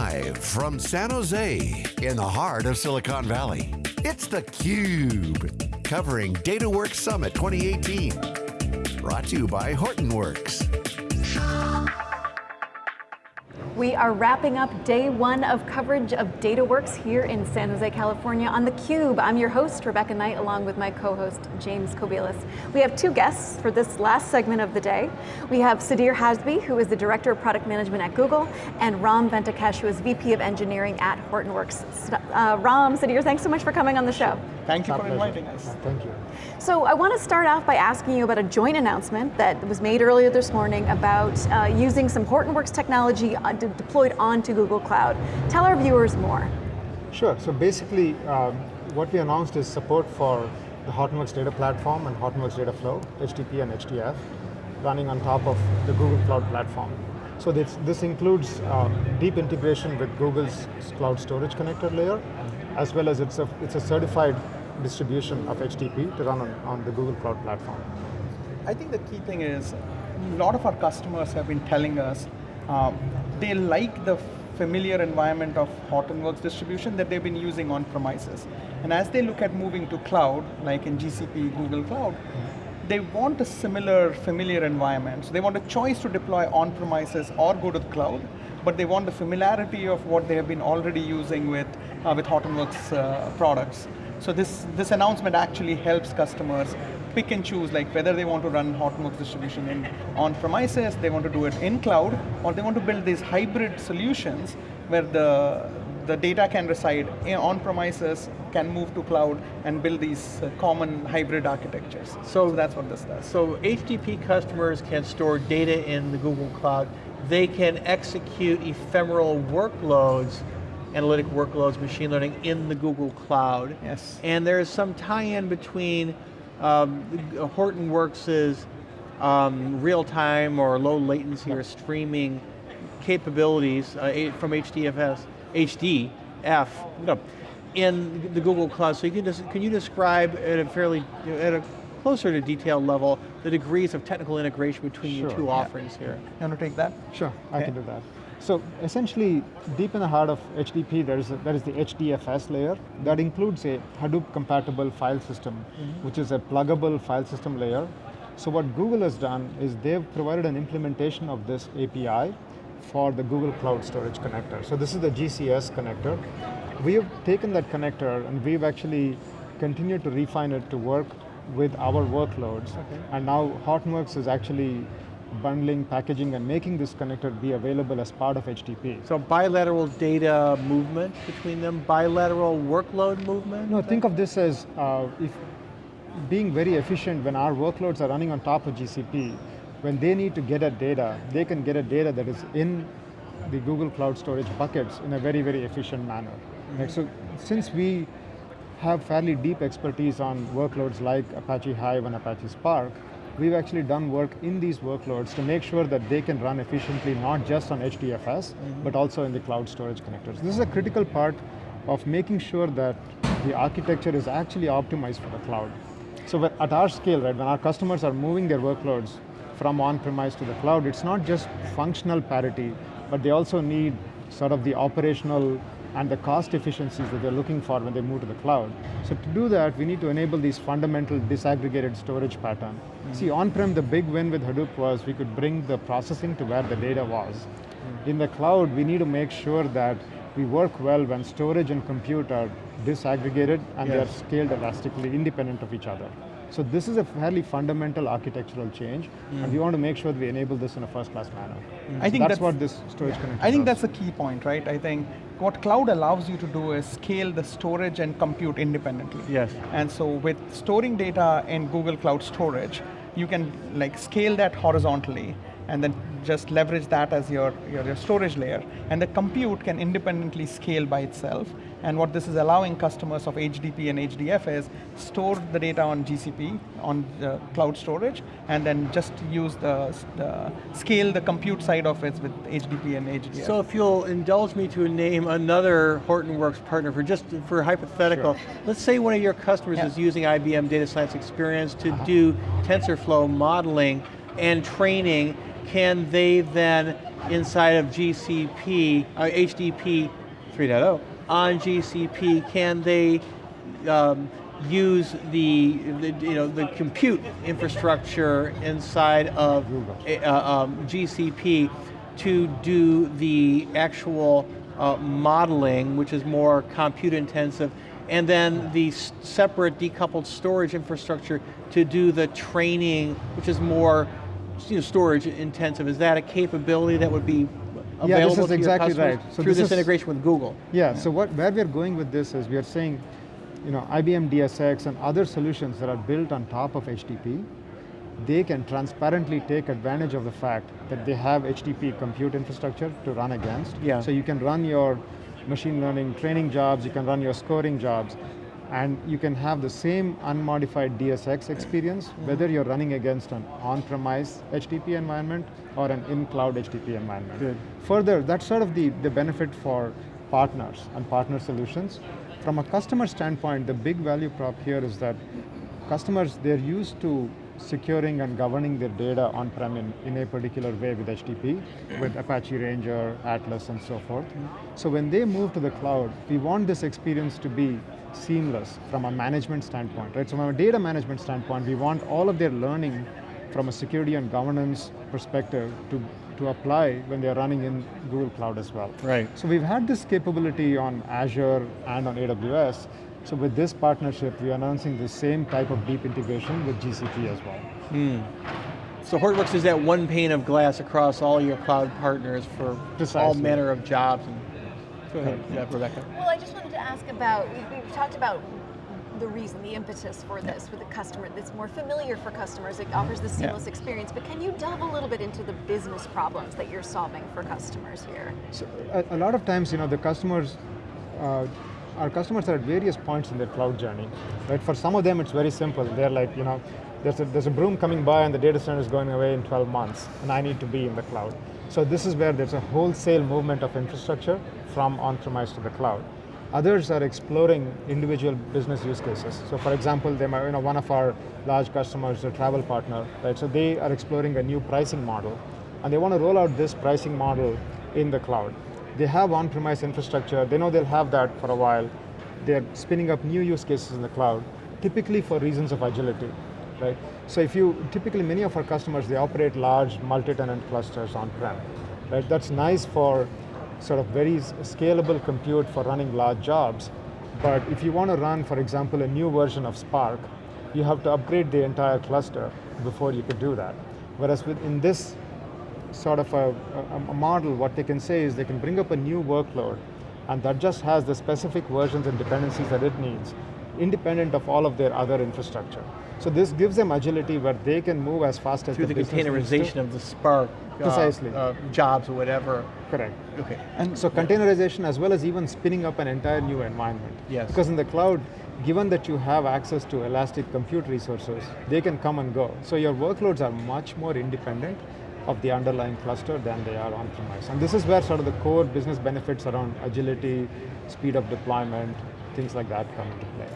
Live from San Jose, in the heart of Silicon Valley, it's theCUBE, covering DataWorks Summit 2018. Brought to you by Hortonworks. We are wrapping up day one of coverage of DataWorks here in San Jose, California on theCUBE. I'm your host, Rebecca Knight, along with my co-host, James Kobielus. We have two guests for this last segment of the day. We have Sudhir Hasbe, who is the Director of Product Management at Google, and Ram Venkatesh, who is VP of Engineering at Hortonworks. Uh, Ram, Sudhir, thanks so much for coming on the show. Thank you for inviting us. thank you. So I want to start off by asking you about a joint announcement that was made earlier this morning about uh, using some Hortonworks technology uh, de deployed onto Google Cloud. Tell our viewers more. Sure, so basically um, what we announced is support for the Hortonworks data platform and Hortonworks data flow, HDP and HDF, running on top of the Google Cloud platform. So this, this includes uh, deep integration with Google's Cloud Storage Connector layer, as well as it's a, it's a certified distribution of HDP to run on, on the Google Cloud platform. I think the key thing is, a lot of our customers have been telling us um, they like the familiar environment of Hortonworks distribution that they've been using on premises. And as they look at moving to cloud, like in GCP, Google Cloud, they want a similar familiar environment. So they want a choice to deploy on premises or go to the cloud, but they want the familiarity of what they have been already using with, uh, with Hortonworks uh, products. So this, this announcement actually helps customers pick and choose like whether they want to run Hortonworks distribution in on premises, they want to do it in cloud, or they want to build these hybrid solutions where the, the data can reside on premises, can move to cloud, and build these uh, common hybrid architectures. So, so that's what this does. So HDP customers can store data in the Google Cloud. They can execute ephemeral workloads analytic workloads, machine learning in the Google Cloud. Yes. And there's some tie-in between um, Hortonworks' um, real-time or low latency or streaming capabilities uh, from HDFS, HDF, no, in the Google Cloud. So you can, just, can you describe at a fairly, at a closer to detail level, the degrees of technical integration between sure. your two yeah. offerings here? You want to take that? Sure, okay. I can do that. So essentially, deep in the heart of HDP, there is, a, there is the HDFS layer that includes a Hadoop compatible file system, mm -hmm. which is a pluggable file system layer. So what Google has done is they've provided an implementation of this API for the Google Cloud Storage Connector. So this is the GCS connector. We have taken that connector and we've actually continued to refine it to work with our workloads. Okay. And now Hortonworks is actually bundling, packaging, and making this connector be available as part of HDP. So bilateral data movement between them, bilateral workload movement? No, think of this as uh, if being very efficient when our workloads are running on top of GCP, when they need to get at data, they can get at data that is in the Google Cloud Storage buckets in a very, very efficient manner. Mm -hmm. right? So since we have fairly deep expertise on workloads like Apache Hive and Apache Spark, we've actually done work in these workloads to make sure that they can run efficiently, not just on HDFS, mm -hmm. but also in the cloud storage connectors. This is a critical part of making sure that the architecture is actually optimized for the cloud. So at our scale, right, when our customers are moving their workloads from on-premise to the cloud, it's not just functional parity, but they also need sort of the operational and the cost efficiencies that they're looking for when they move to the cloud. So to do that, we need to enable these fundamental disaggregated storage pattern. Mm -hmm. See, on-prem, the big win with Hadoop was we could bring the processing to where the data was. Mm -hmm. In the cloud, we need to make sure that we work well when storage and compute are disaggregated and yes. they're scaled elastically independent of each other. So this is a fairly fundamental architectural change, mm. and we want to make sure that we enable this in a first-class manner. Mm. I think that's, that's, what this storage yeah. I think does. that's a key point, right? I think what cloud allows you to do is scale the storage and compute independently. Yes. And so with storing data in Google Cloud Storage, you can like scale that horizontally and then just leverage that as your, your, your, storage layer. And the compute can independently scale by itself. And what this is allowing customers of HDP and HDF is store the data on GCP, on the cloud storage, and then just use the, the scale the compute side of it with HDP and HDF. So if you'll indulge me to name another Hortonworks partner for just for hypothetical, sure. let's say one of your customers yeah. is using IBM Data Science Experience to uh -huh. do TensorFlow modeling and training, can they then, inside of GCP, uh, HDP 3.0, on GCP, can they um, use the, the, you know the compute infrastructure inside of uh, um, GCP to do the actual uh, modeling, which is more compute intensive, and then the separate decoupled storage infrastructure to do the training, which is more you know, storage intensive. Is that a capability that would be available yeah, this is to exactly right. So through this this, is, integration with Google? Yeah, so what, where we're going with this is we are saying, you know, IBM DSX and other solutions that are built on top of HDP, they can transparently take advantage of the fact that they have HDP compute infrastructure to run against. Yeah. So you can run your machine learning training jobs, you can run your scoring jobs, and you can have the same unmodified DSX experience, whether you're running against an on-premise HDP environment or an in-cloud HDP environment. Good. Further, that's sort of the, the benefit for partners and partner solutions. From a customer standpoint, the big value prop here is that customers, they're used to securing and governing their data on-prem in, in a particular way with HDP, with Apache Ranger, Atlas, and so forth. So when they move to the cloud, we want this experience to be seamless from a management standpoint, right? So from a data management standpoint, we want all of their learning from a security and governance perspective to, to apply when they're running in Google Cloud as well. Right. So we've had this capability on Azure and on AWS. So with this partnership, we are announcing the same type of deep integration with GCP as well. Hmm. So Hortonworks is that one pane of glass across all your cloud partners for all manner of jobs. And, go ahead, yeah, Rebecca. Well, I just wanted to ask about, we- we've talked about the reason, the impetus for this with the customer, that's more familiar for customers, it offers the seamless experience, but can you delve a little bit into the business problems that you're solving for customers here? So a, a lot of times, you know, the customers, uh, our customers are at various points in their cloud journey, right? For some of them, it's very simple. They're like, you know, there's a, there's a broom coming by and the data center is going away in 12 months, and I need to be in the cloud. So this is where there's a wholesale movement of infrastructure from on-premise to the cloud. Others are exploring individual business use cases. So for example, they might, you know, one of our large customers, a travel partner, right? So they are exploring a new pricing model, and they want to roll out this pricing model in the cloud. They have on-premise infrastructure, they know they'll have that for a while. They're spinning up new use cases in the cloud, typically for reasons of agility, right? So if you, typically many of our customers, they operate large multi-tenant clusters on-prem, right? That's nice for sort of very scalable compute for running large jobs. But if you want to run, for example, a new version of Spark, you have to upgrade the entire cluster before you could do that. Whereas with, in this sort of a, a, a model, what they can say is they can bring up a new workload, and that just has the specific versions and dependencies that it needs, independent of all of their other infrastructure. So this gives them agility where they can move as fast as Through the business needs to. containerization of the Spark uh, Precisely. uh, jobs or whatever. Correct. Okay. And so containerization as well as even spinning up an entire new environment. Yes. Because in the cloud, given that you have access to elastic compute resources, they can come and go. So your workloads are much more independent of the underlying cluster than they are on-premise. And this is where sort of the core business benefits around agility, speed of deployment, things like that come into play.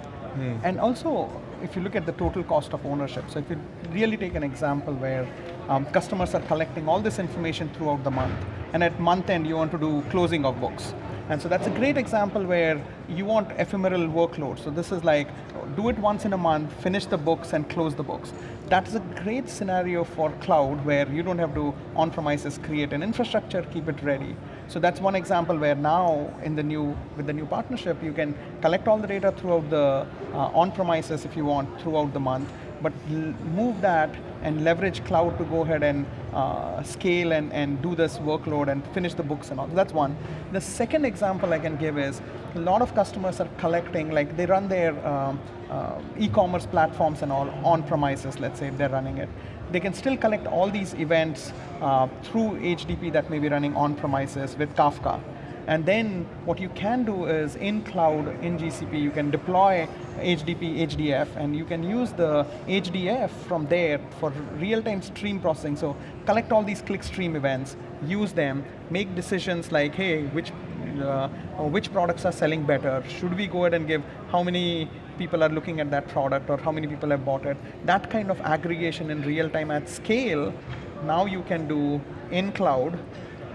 And also, if you look at the total cost of ownership, so if you really take an example where um, customers are collecting all this information throughout the month, and at month end you want to do closing of books. And so that's a great example where you want ephemeral workload. So this is like, do it once in a month, finish the books and close the books. That's a great scenario for cloud where you don't have to on-premises create an infrastructure, keep it ready. So that's one example where now in the new, with the new partnership, you can collect all the data throughout the uh, on-premises if you want throughout the month, but move that and leverage cloud to go ahead and uh, scale and, and do this workload and finish the books and all. That's one. The second example I can give is a lot of customers are collecting, like they run their um, uh, e-commerce platforms and all on premises, let's say if they're running it. They can still collect all these events uh, through HDP that may be running on premises with Kafka. And then what you can do is in cloud, in GCP, you can deploy HDP, HDF, and you can use the HDF from there for real-time stream processing. So collect all these clickstream events, use them, make decisions like, hey, which uh, which products are selling better? Should we go ahead and give how many people are looking at that product or how many people have bought it. That kind of aggregation in real time at scale, now you can do in cloud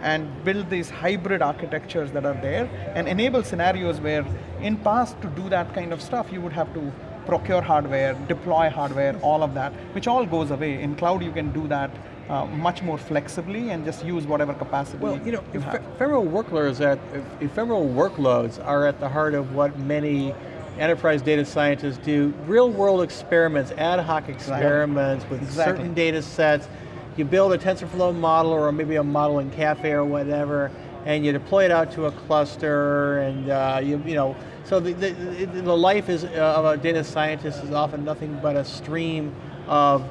and build these hybrid architectures that are there and enable scenarios where in past to do that kind of stuff you would have to procure hardware, deploy hardware, all of that, which all goes away. In cloud you can do that uh, much more flexibly and just use whatever capacity Well, you know, you ephemeral workloads at ephemeral workloads are at the heart of what many enterprise data scientists do. Real world experiments, ad hoc experiments with Exactly. certain data sets. You build a TensorFlow model or maybe a model in Caffe or whatever, and you deploy it out to a cluster, and uh, you, you know, so the, the, the life is, uh, of a data scientist is often nothing but a stream of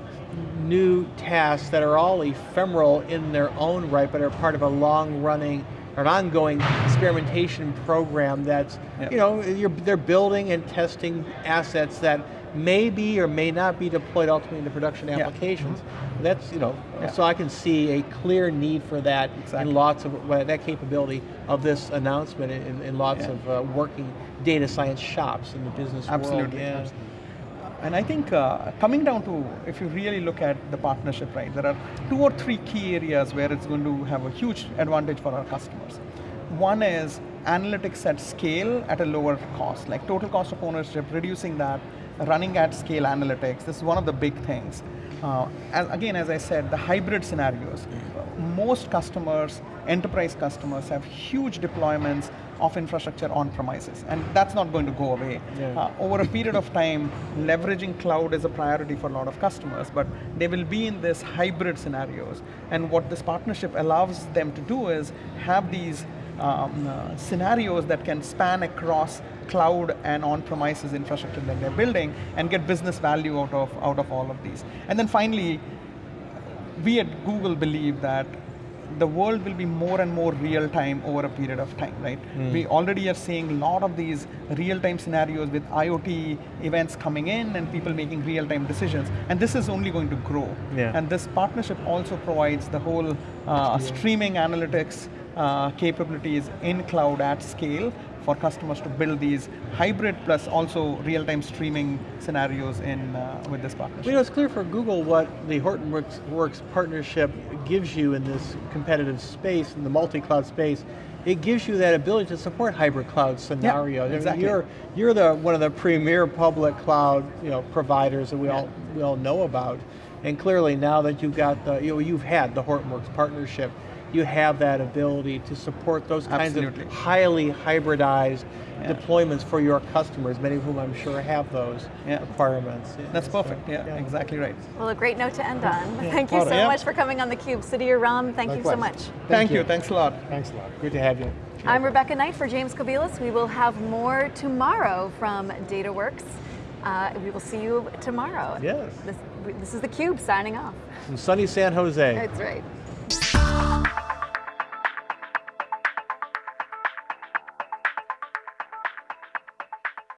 new tasks that are all ephemeral in their own right, but are part of a long running, or an ongoing experimentation program that's, Yeah. you know, you're, they're building and testing assets that may be or may not be deployed ultimately into production Yeah. applications. That's, you know, Yeah. so I can see a clear need for that Exactly. in lots of, well, that capability of this announcement in, in lots Yeah. of uh, working data science shops in the business world. Absolutely. And I think uh, coming down to, if you really look at the partnership, right, there are two or three key areas where it's going to have a huge advantage for our customers. One is analytics at scale at a lower cost, like total cost of ownership, reducing that, running at scale analytics. This is one of the big things. Uh, and again, as I said, the hybrid scenarios. Most customers, enterprise customers, have huge deployments of infrastructure on premises, and that's not going to go away. Yeah. Uh, over a period of time, leveraging cloud is a priority for a lot of customers, but they will be in this hybrid scenarios. And what this partnership allows them to do is have these um, uh, scenarios that can span across cloud and on-premises infrastructure that they're building and get business value out of, out of all of these. And then finally, we at Google believe that the world will be more and more real time over a period of time, right? We already are seeing a lot of these real time scenarios with IoT events coming in and people making real time decisions. And this is only going to grow. Yeah. And this partnership also provides the whole uh, streaming analytics uh, capabilities in cloud at scale for customers to build these hybrid plus also real-time streaming scenarios in uh, with this partnership. You know, it's clear for Google what the Hortonworks Works partnership gives you in this competitive space, in the multi-cloud space. It gives you that ability to support hybrid cloud scenarios. I mean, exactly. You're, you're the, one of the premier public cloud you know, providers that we, all, we all know about. And clearly now that you've got the, you know, you've had the Hortonworks partnership, you have that ability to support those kinds Absolutely. of highly hybridized Yeah. deployments for your customers, many of whom I'm sure have those Yeah. requirements. Yeah, That's so, perfect, yeah, exactly right. Well, a great note to end on. Thank you so right. much for coming on theCUBE. Sudhir Ram, thank you so much. Thank, you. thanks a lot. Thanks a lot. Good to have you. I'm Rebecca Knight for James Kobielus. We will have more tomorrow from DataWorks. Uh, we will see you tomorrow. Yes. This, this is theCUBE signing off. From sunny San Jose. That's right.